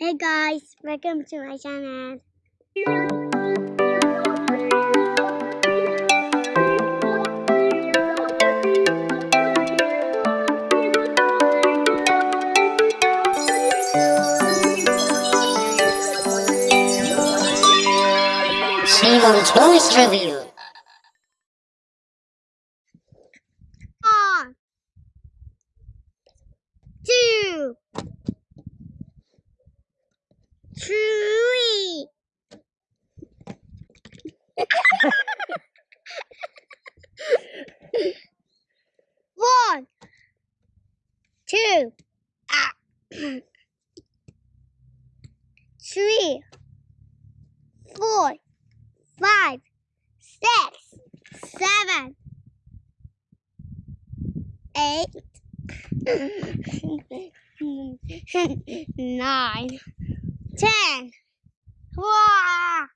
Hey guys, welcome to my channel. Simon Toys Review. One, two, three. One, two, ah, three, four, five, six, seven, eight, nine, ten. One,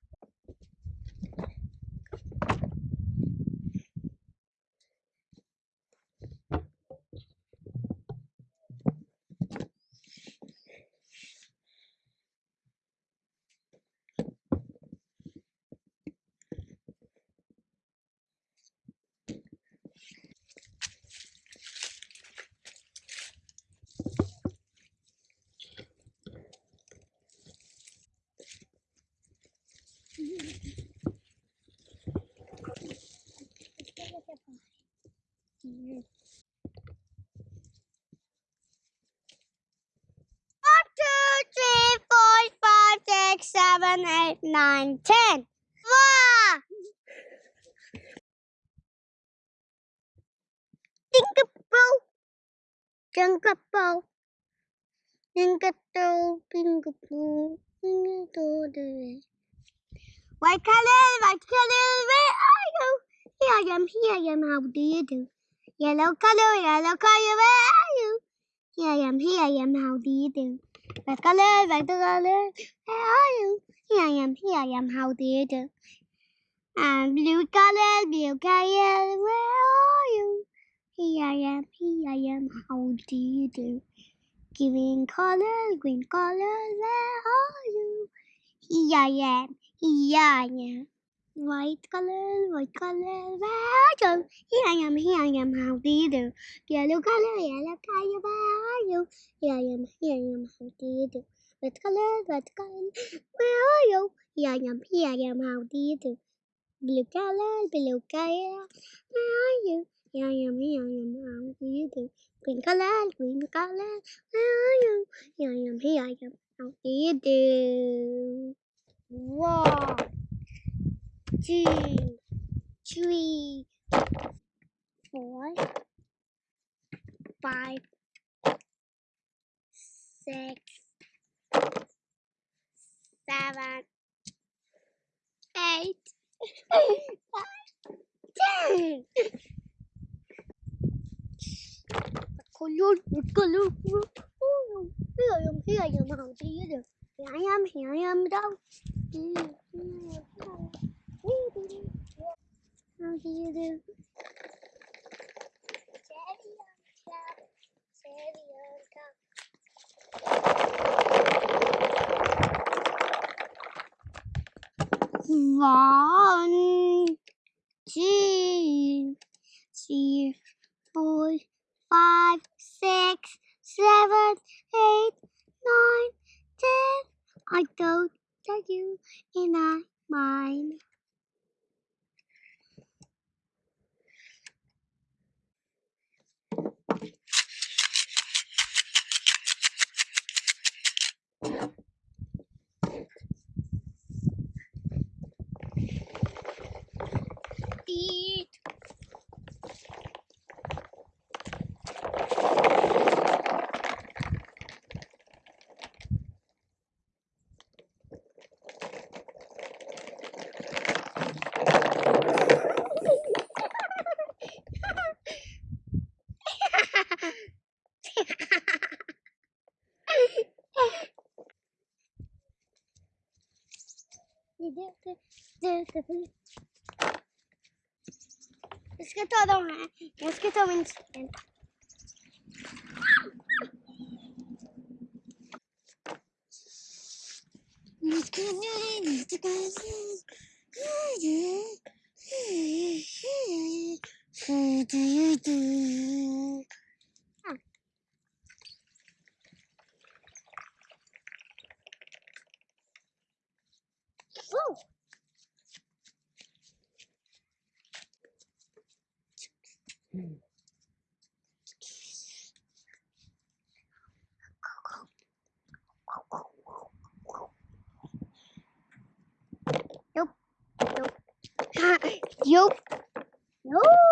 two, three, four, five, six, seven, eight, nine, ten. Wow! Tinkerbell, Tinkerbell, Tinkerbell, Tinkerbell, Tinkerbell. White color, white color, where are you? Here I am, here I am, how do you do? Yellow color, yellow color, where are you? Here I am, here I am, how do you do? Red color, red color, where are you? Here I am, here I am, how do you do? Um, I'm blue color, blue color, where are you? Here I am, here I am, how do you do? Green color, green color, where are you? Here I am, here I am. White color, white color, where you? Here I am, here I am, how do you do? Yellow color, yellow color, where are you? Here I am, here I am, how do you do? Red color, red color, where are you? Here I am, here I am, how do you do? Blue color, blue color, where are you? Here I am, here I am, how do you do? Green color, green color, where are you? Here I am, here I am, how do you do? One, two, three, four, five, six, seven, eight, nine, ten. Color, color, color. Here I am, here I am? Here I am, here I am. How do you do? Cherry on top, cherry on top. One, two, three, four, five, six, seven, eight, nine, ten. I go to you in I mine. Es que todo, es que todo me Whoa. Nope. Nope. Nope. No. No. Nope.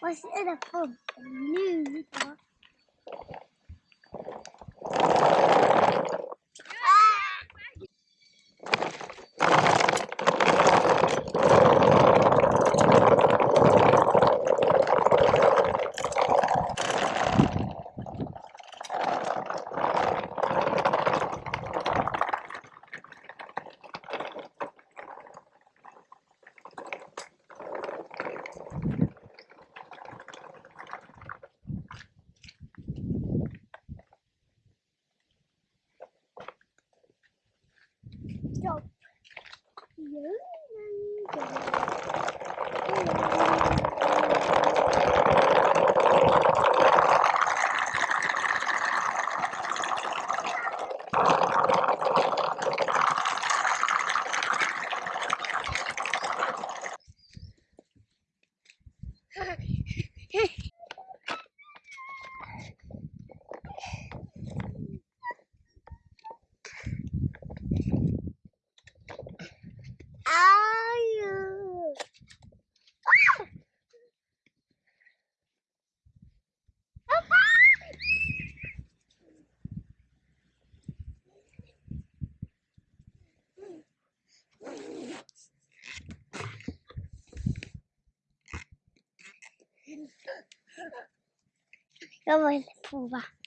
Vad är det för nu då? Are 要不铺吧。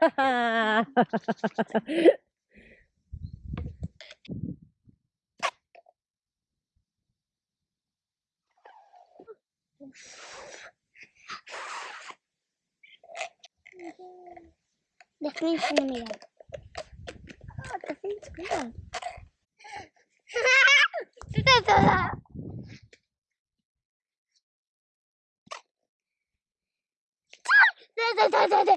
The thing's coming out. Oh, the thing's coming out. da da da da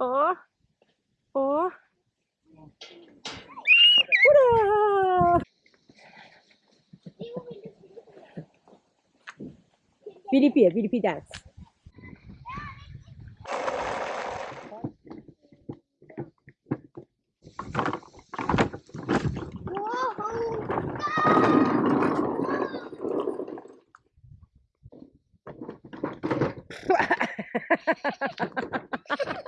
Ó. Ó. Ura! Piripi, piripi é dance. Ha ha ha ha ha ha!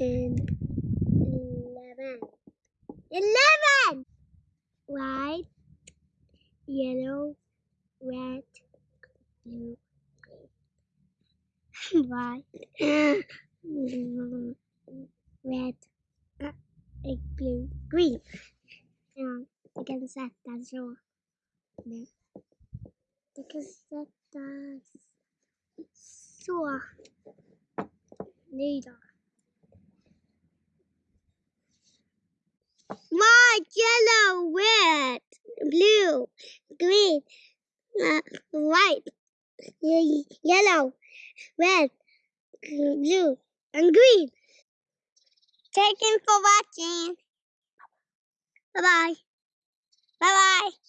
ten, eleven. Eleven! White, yellow, red, blue, white, red, uh, blue, green. Ja, du kan sätta så. Nu. Du kan sätta så. Nu då. White, yellow, red, blue, green, uh, white, ye- yellow, red, blue, and green. Thank you for watching. Bye-bye. Bye bye.